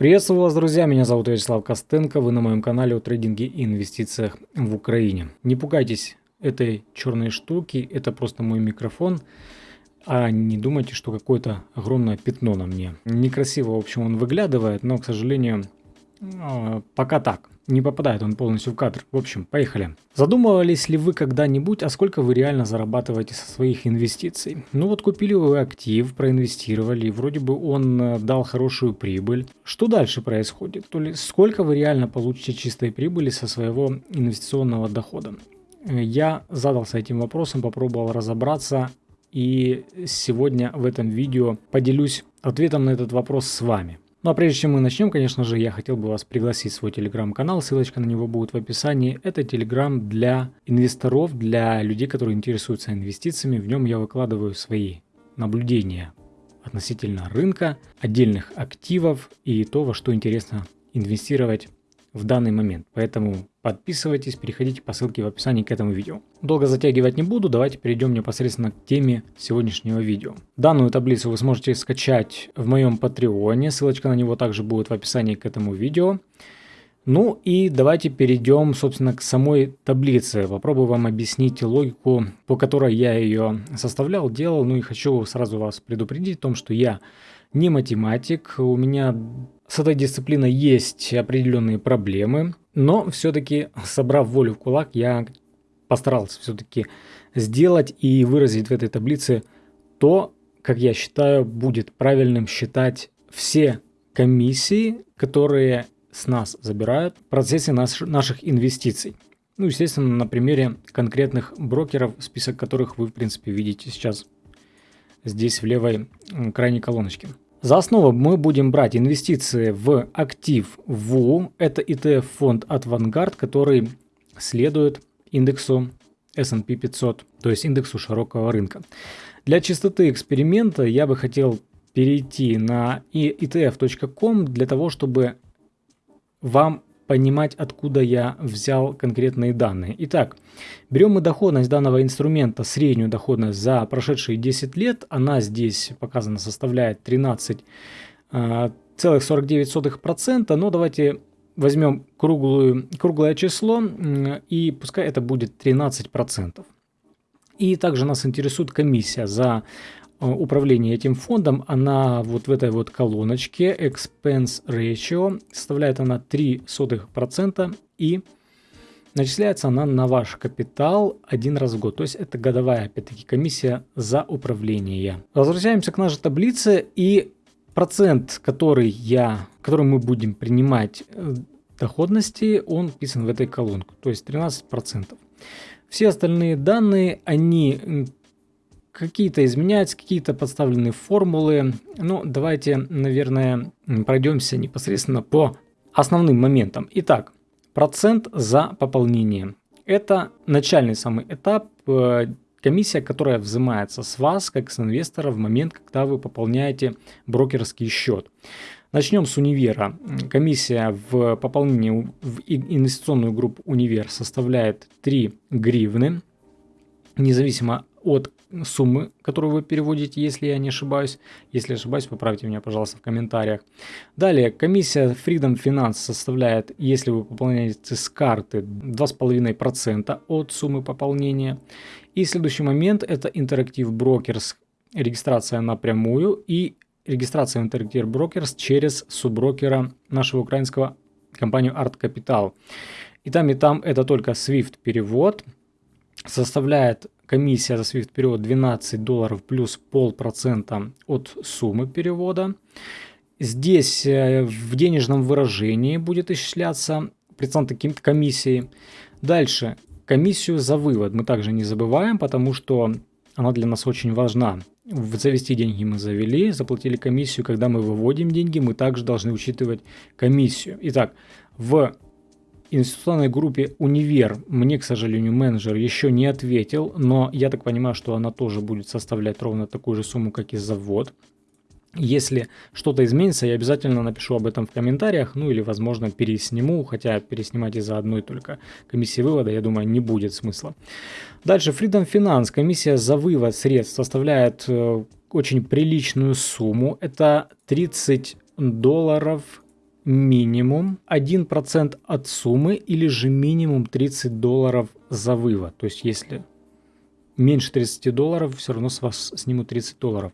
Приветствую вас, друзья, меня зовут Вячеслав Костенко, вы на моем канале о трейдинге и инвестициях в Украине. Не пугайтесь этой черной штуки, это просто мой микрофон, а не думайте, что какое-то огромное пятно на мне. Некрасиво, в общем, он выглядывает, но, к сожалению, а, пока так не попадает он полностью в кадр. В общем, поехали. Задумывались ли вы когда-нибудь, а сколько вы реально зарабатываете со своих инвестиций? Ну вот купили вы актив, проинвестировали, вроде бы он э, дал хорошую прибыль. Что дальше происходит? То ли сколько вы реально получите чистой прибыли со своего инвестиционного дохода? Э, я задался этим вопросом, попробовал разобраться и сегодня в этом видео поделюсь ответом на этот вопрос с вами. Ну а прежде чем мы начнем, конечно же, я хотел бы вас пригласить в свой телеграм-канал, ссылочка на него будет в описании. Это телеграм для инвесторов, для людей, которые интересуются инвестициями. В нем я выкладываю свои наблюдения относительно рынка, отдельных активов и то, во что интересно инвестировать в данный момент. Поэтому подписывайтесь, переходите по ссылке в описании к этому видео. Долго затягивать не буду, давайте перейдем непосредственно к теме сегодняшнего видео. Данную таблицу вы сможете скачать в моем патреоне, ссылочка на него также будет в описании к этому видео. Ну и давайте перейдем, собственно, к самой таблице. Попробую вам объяснить логику, по которой я ее составлял, делал. Ну и хочу сразу вас предупредить о том, что я не математик, у меня с этой дисциплиной есть определенные проблемы, но все-таки, собрав волю в кулак, я постарался все-таки сделать и выразить в этой таблице то, как я считаю, будет правильным считать все комиссии, которые с нас забирают в процессе наш, наших инвестиций. Ну, естественно, на примере конкретных брокеров, список которых вы, в принципе, видите сейчас здесь в левой крайней колоночке. За основу мы будем брать инвестиции в актив ВУ. Это ETF-фонд от Vanguard, который следует индексу S&P 500, то есть индексу широкого рынка. Для чистоты эксперимента я бы хотел перейти на etf.com для того, чтобы вам понимать, откуда я взял конкретные данные. Итак, берем мы доходность данного инструмента, среднюю доходность за прошедшие 10 лет. Она здесь показана составляет 13,49%. А, Но давайте возьмем круглую, круглое число и пускай это будет 13%. И также нас интересует комиссия за Э, управление этим фондом, она вот в этой вот колоночке Expense Ratio, составляет она 0,03% и начисляется она на ваш капитал один раз в год. То есть это годовая, опять-таки, комиссия за управление. Возвращаемся к нашей таблице и процент, который, я, который мы будем принимать э, доходности, он вписан в этой колонку, то есть 13%. Все остальные данные, они какие-то изменяются, какие-то подставленные формулы. Ну, давайте, наверное, пройдемся непосредственно по основным моментам. Итак, процент за пополнение. Это начальный самый этап, э, комиссия, которая взимается с вас, как с инвестора, в момент, когда вы пополняете брокерский счет. Начнем с универа. Комиссия в пополнении в инвестиционную группу универ составляет 3 гривны, независимо от суммы, которую вы переводите, если я не ошибаюсь. Если ошибаюсь, поправьте меня, пожалуйста, в комментариях. Далее, комиссия Freedom Finance составляет, если вы пополняете с карты, 2,5% от суммы пополнения. И следующий момент – это Interactive Brokers, регистрация напрямую и регистрация в Interactive Brokers через субброкера нашего украинского компанию Art Capital. И там, и там это только SWIFT перевод, составляет Комиссия за SWIFT перевод 12 долларов плюс полпроцента от суммы перевода. Здесь э, в денежном выражении будет исчисляться проценты комиссии. Дальше комиссию за вывод мы также не забываем, потому что она для нас очень важна. Завести деньги мы завели, заплатили комиссию. Когда мы выводим деньги, мы также должны учитывать комиссию. Итак, в инвестиционной группе «Универ» мне, к сожалению, менеджер еще не ответил, но я так понимаю, что она тоже будет составлять ровно такую же сумму, как и завод. Если что-то изменится, я обязательно напишу об этом в комментариях, ну или, возможно, пересниму, хотя переснимать из-за одной только комиссии вывода, я думаю, не будет смысла. Дальше, Freedom Finance, комиссия за вывод средств составляет э, очень приличную сумму, это 30 долларов минимум 1% от суммы или же минимум 30 долларов за вывод. То есть если меньше 30 долларов, все равно с вас снимут 30 долларов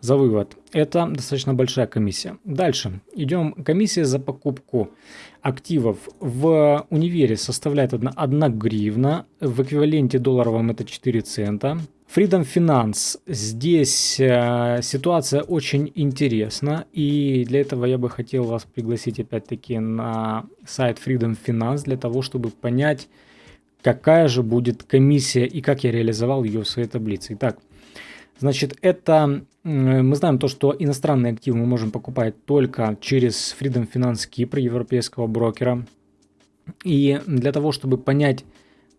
за вывод. Это достаточно большая комиссия. Дальше идем. Комиссия за покупку активов в универе составляет 1, 1 гривна. В эквиваленте долларовом это 4 цента. Freedom Finance. Здесь э, ситуация очень интересна. И для этого я бы хотел вас пригласить опять-таки на сайт Freedom Finance для того, чтобы понять, какая же будет комиссия и как я реализовал ее в своей таблице. Итак, Значит, это мы знаем то, что иностранные активы мы можем покупать только через Freedom Finance Кипр, европейского брокера. И для того, чтобы понять,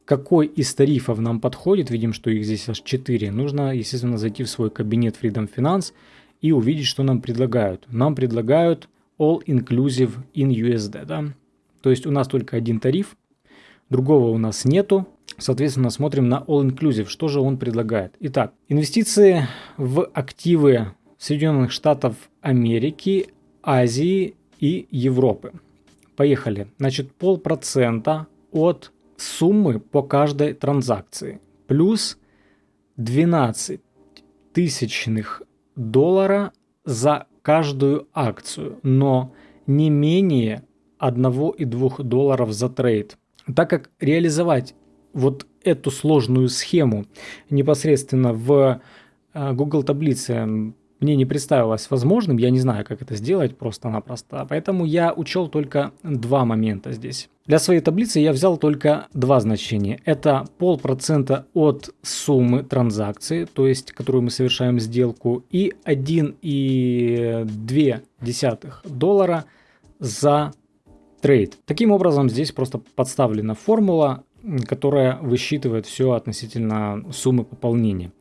какой из тарифов нам подходит, видим, что их здесь аж 4, нужно, естественно, зайти в свой кабинет Freedom Finance и увидеть, что нам предлагают. Нам предлагают All Inclusive in USD. Да? То есть у нас только один тариф, другого у нас нету, Соответственно, смотрим на All Inclusive, что же он предлагает. Итак, инвестиции в активы Соединенных Штатов Америки, Азии и Европы. Поехали. Значит, полпроцента от суммы по каждой транзакции. Плюс 12 тысячных доллара за каждую акцию, но не менее 1,2 долларов за трейд. Так как реализовать вот эту сложную схему непосредственно в э, Google таблице мне не представилось возможным, я не знаю, как это сделать просто-напросто, поэтому я учел только два момента здесь. Для своей таблицы я взял только два значения. Это полпроцента от суммы транзакции, то есть, которую мы совершаем сделку, и 1,2 доллара за трейд. Таким образом, здесь просто подставлена формула, которая высчитывает все относительно суммы пополнения.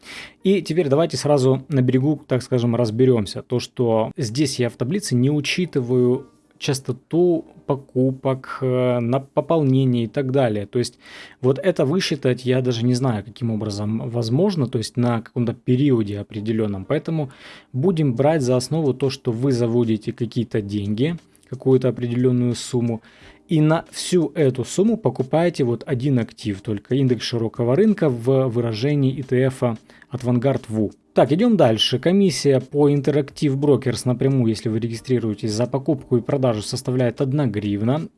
И теперь давайте сразу на берегу, так скажем, разберемся. То, что здесь я в таблице не учитываю частоту покупок, э, на пополнение и так далее. То есть вот это высчитать я даже не знаю, каким образом возможно, то есть на каком-то периоде определенном. Поэтому будем брать за основу то, что вы заводите какие-то деньги, какую-то определенную сумму, и на всю эту сумму покупаете вот один актив, только индекс широкого рынка в выражении ETF от Vanguard VU. Так, идем дальше. Комиссия по Interactive Brokers напрямую, если вы регистрируетесь за покупку и продажу, составляет 1 гривна.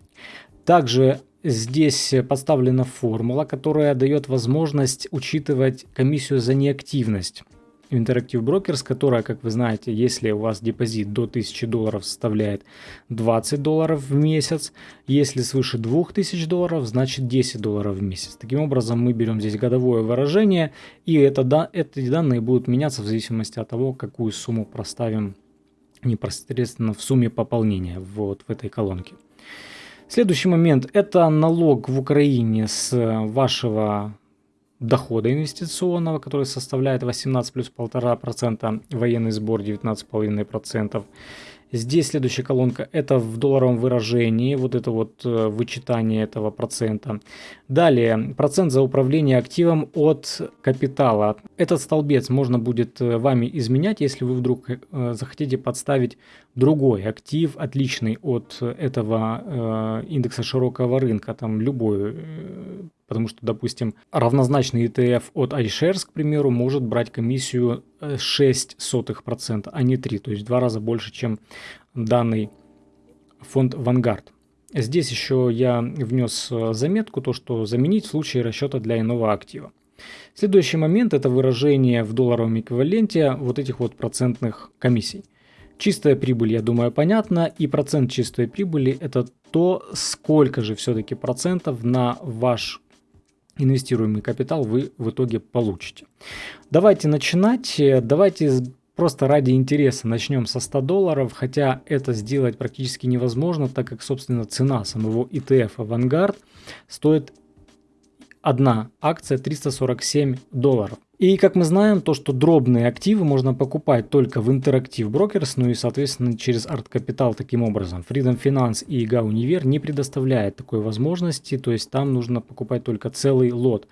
Также здесь поставлена формула, которая дает возможность учитывать комиссию за неактивность. Interactive Brokers, которая, как вы знаете, если у вас депозит до 1000 долларов составляет 20 долларов в месяц, если свыше 2000 долларов, значит 10 долларов в месяц. Таким образом, мы берем здесь годовое выражение, и это, да, эти данные будут меняться в зависимости от того, какую сумму проставим непосредственно в сумме пополнения вот в этой колонке. Следующий момент – это налог в Украине с вашего дохода инвестиционного, который составляет 18 плюс 1,5%, военный сбор 19,5%. Здесь следующая колонка, это в долларовом выражении, вот это вот э, вычитание этого процента. Далее, процент за управление активом от капитала. Этот столбец можно будет э, вами изменять, если вы вдруг э, захотите подставить другой актив, отличный от этого индекса широкого рынка, там любой Потому что, допустим, равнозначный ETF от iShares, к примеру, может брать комиссию 0,06%, а не 3%, то есть в два раза больше, чем данный фонд Vanguard. Здесь еще я внес э, заметку, то что заменить в случае расчета для иного актива. Следующий момент это выражение в долларовом эквиваленте вот этих вот процентных комиссий. Чистая прибыль, я думаю, понятно, и процент чистой прибыли это то, сколько же все-таки процентов на ваш инвестируемый капитал вы в итоге получите. Давайте начинать. Давайте просто ради интереса начнем со 100 долларов, хотя это сделать практически невозможно, так как, собственно, цена самого ETF Vanguard стоит одна акция 347 долларов. И как мы знаем, то, что дробные активы можно покупать только в Interactive Brokers, ну и, соответственно, через Art Capital таким образом. Freedom Finance и IGA Univer не предоставляет такой возможности, то есть там нужно покупать только целый лот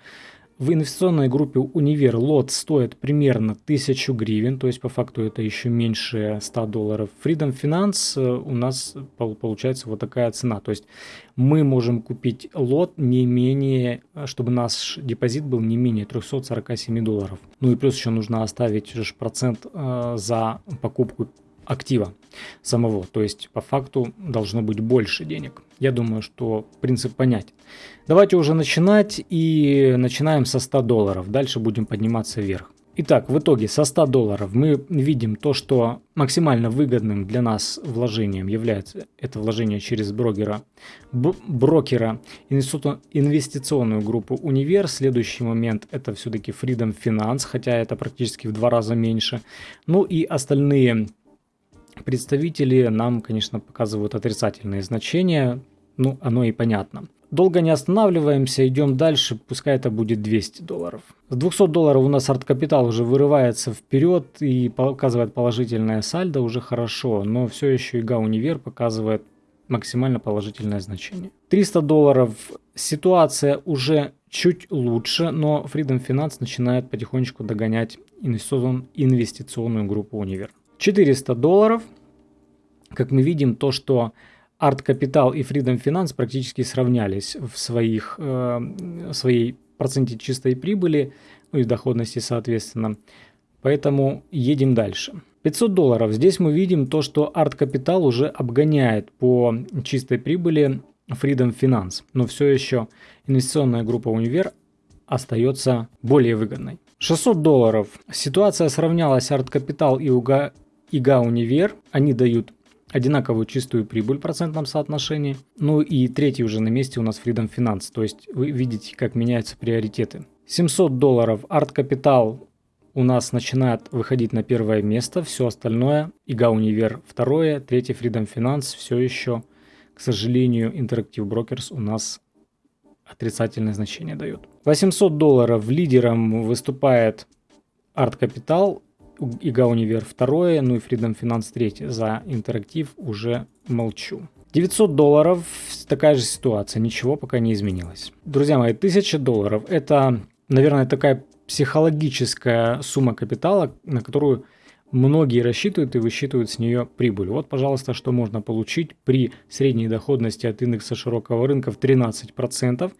В инвестиционной группе Универ лот стоит примерно 1000 гривен, то есть по факту это еще меньше 100 долларов. Freedom Finance у нас получается вот такая цена. То есть мы можем купить лот не менее, чтобы наш депозит был не менее 347 долларов. Ну и плюс еще нужно оставить процент э, за покупку актива самого. То есть по факту должно быть больше денег. Я думаю, что принцип понятен. Давайте уже начинать и начинаем со 100 долларов. Дальше будем подниматься вверх. Итак, в итоге со 100 долларов мы видим то, что максимально выгодным для нас вложением является это вложение через брокера, брокера инвестиционную группу Универ. Следующий момент это все-таки Freedom Finance, хотя это практически в два раза меньше. Ну и остальные Представители нам, конечно, показывают отрицательные значения, ну, оно и понятно. Долго не останавливаемся, идем дальше, пускай это будет 200 долларов. С 200 долларов у нас арт-капитал уже вырывается вперед и показывает положительное сальдо, уже хорошо, но все еще ИГА Универ показывает максимально положительное значение. 300 долларов, ситуация уже чуть лучше, но Freedom Finance начинает потихонечку догонять инвестиционную группу Универ. 400 долларов. Как мы видим, то, что Art Capital и Freedom Finance практически сравнялись в своих, э, своей проценте чистой прибыли, ну и доходности соответственно. Поэтому едем дальше. 500 долларов. Здесь мы видим то, что Art Capital уже обгоняет по чистой прибыли Freedom Finance. Но все еще инвестиционная группа Универ остается более выгодной. 600 долларов. Ситуация сравнялась Art Capital и УГА ИГА Универ, они дают одинаковую чистую прибыль в процентном соотношении. Ну и третий уже на месте у нас Freedom Finance, то есть вы видите, как меняются приоритеты. 700 долларов Art Capital у нас начинает выходить на первое место, все остальное, ИГА Универ второе, третий Freedom Finance все еще, к сожалению, Interactive Brokers у нас отрицательное значение дает. 800 долларов лидером выступает Art Capital, ИГА Универ второе, ну и Freedom Finance третье. За интерактив уже молчу. 900 долларов, такая же ситуация, ничего пока не изменилось. Друзья мои, 1000 долларов это, наверное, такая психологическая сумма капитала, на которую многие рассчитывают и высчитывают с нее прибыль. Вот, пожалуйста, что можно получить при средней доходности от индекса широкого рынка в 13%.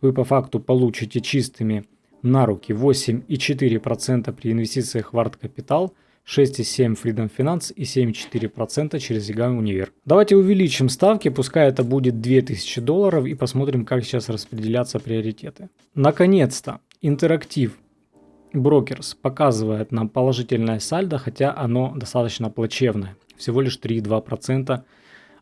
Вы по факту получите чистыми на руки 8,4% при инвестициях в арт-капитал, 6,7% Freedom Finance и 7,4% через EGA Универ. Давайте увеличим ставки, пускай это будет 2000 долларов и посмотрим, как сейчас распределяться приоритеты. Наконец-то интерактив Брокерс показывает нам положительное сальдо, хотя оно достаточно плачевное. Всего лишь 3,2%,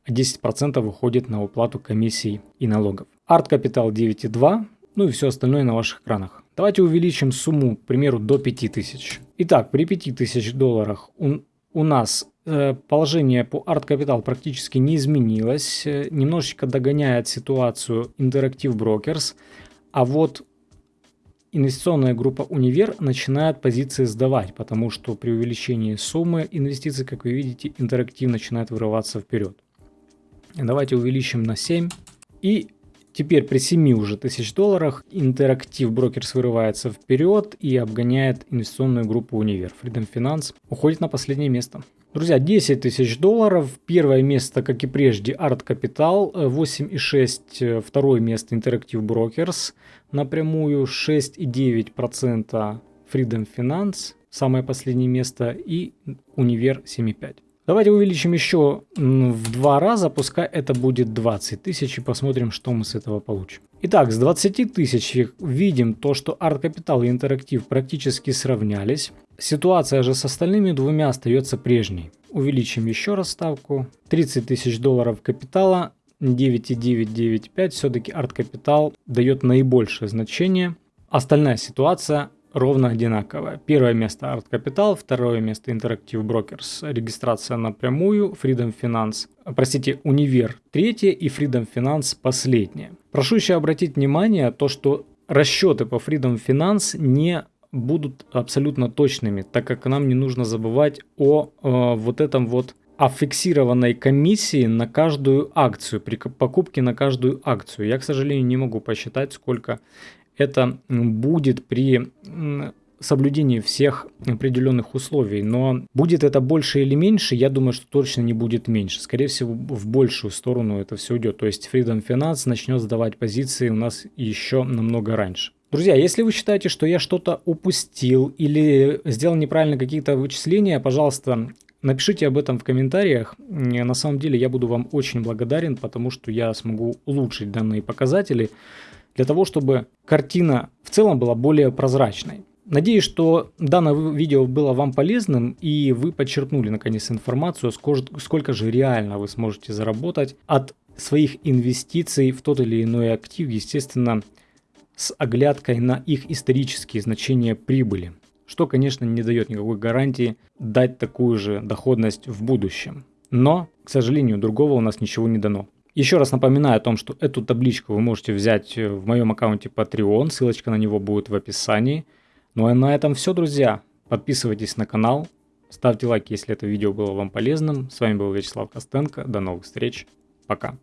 а 10% выходит на уплату комиссий и налогов. Арт Капитал 9,2, ну и все остальное на ваших экранах. Давайте увеличим сумму, к примеру, до 5000. Итак, при 5000 долларах у, у нас э, положение по Art Capital практически не изменилось. Э, немножечко догоняет ситуацию Interactive Brokers. А вот инвестиционная группа Универ начинает позиции сдавать, потому что при увеличении суммы инвестиций, как вы видите, интерактив начинает вырываться вперед. Давайте увеличим на 7. И Теперь при 7 уже тысяч долларах интерактив брокерс вырывается вперед и обгоняет инвестиционную группу Универ. Freedom Finance уходит на последнее место. Друзья, 10 тысяч долларов. Первое место, как и прежде, Art Capital. 8,6. Второе место Interactive Brokers. Напрямую 6,9% Freedom Finance. Самое последнее место. И Универ 7,5. Давайте увеличим еще в два раза, пускай это будет 20 тысяч и посмотрим, что мы с этого получим. Итак, с 20 тысяч видим то, что Art Capital и Interactive практически сравнялись. Ситуация же с остальными двумя остается прежней. Увеличим еще раз ставку. 30 тысяч долларов капитала, 9,995. Все-таки Art Capital дает наибольшее значение. Остальная ситуация ровно одинаковая. Первое место Art Capital, второе место Interactive Brokers, регистрация напрямую, Freedom Finance, простите, Универ третье и Freedom Finance последнее. Прошу еще обратить внимание то, что расчеты по Freedom Finance не будут абсолютно точными, так как нам не нужно забывать о э, вот этом вот о фиксированной комиссии на каждую акцию, при покупке на каждую акцию. Я, к сожалению, не могу посчитать, сколько это будет при соблюдении всех определенных условий. Но будет это больше или меньше, я думаю, что точно не будет меньше. Скорее всего, в большую сторону это все идет. То есть Freedom Finance начнет сдавать позиции у нас еще намного раньше. Друзья, если вы считаете, что я что-то упустил или сделал неправильно какие-то вычисления, пожалуйста, напишите об этом в комментариях. На самом деле я буду вам очень благодарен, потому что я смогу улучшить данные показатели для того, чтобы картина в целом была более прозрачной. Надеюсь, что данное видео было вам полезным и вы подчеркнули наконец информацию, сколько же реально вы сможете заработать от своих инвестиций в тот или иной актив, естественно, с оглядкой на их исторические значения прибыли, что, конечно, не дает никакой гарантии дать такую же доходность в будущем. Но, к сожалению, другого у нас ничего не дано. Еще раз напоминаю о том, что эту табличку вы можете взять в моем аккаунте Patreon, ссылочка на него будет в описании – ну а на этом все, друзья. Подписывайтесь на канал, ставьте лайк, если это видео было вам полезным. С вами был Вячеслав Костенко. До новых встреч. Пока.